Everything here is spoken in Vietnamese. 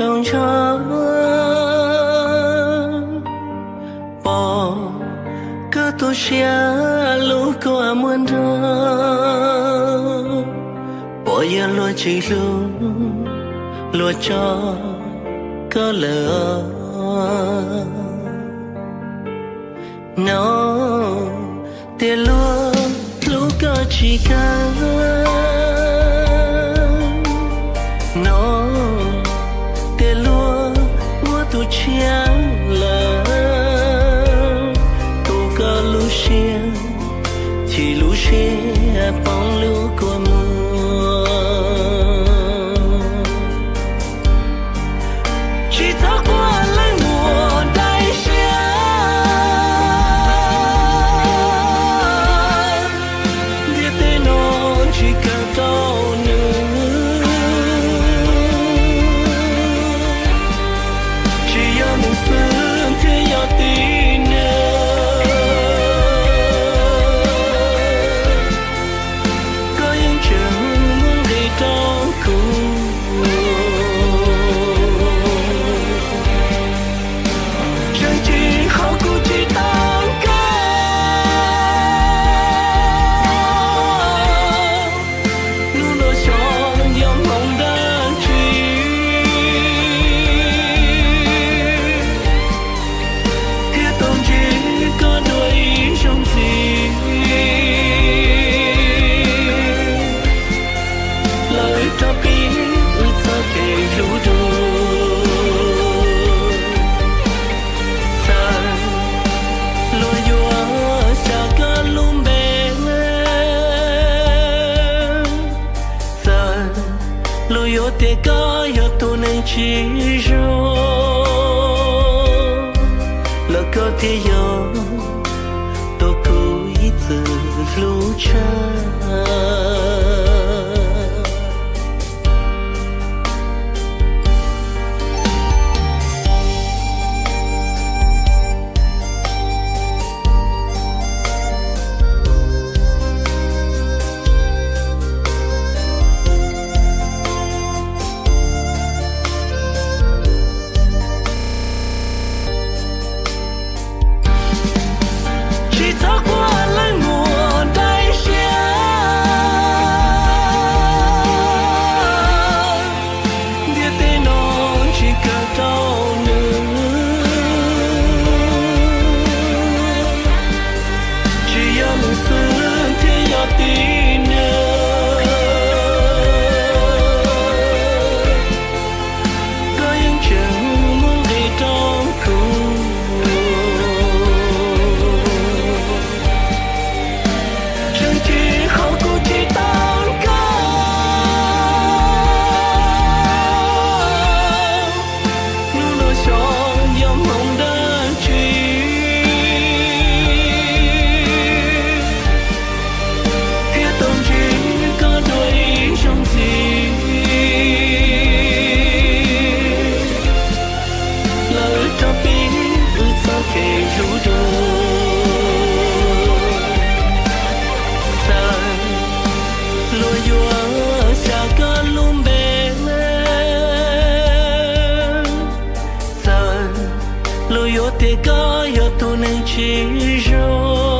trong trắng bỏ cứ tôi chia lũ có muốn đâu bỏ giờ lo chỉ luôn lo cho có lỡ nó tiền luôn lũ có chỉ cần chia về có giọt tu nên chỉ rô là có thế gió tôi cứ ít từ lúc cha te gaiato nel cielo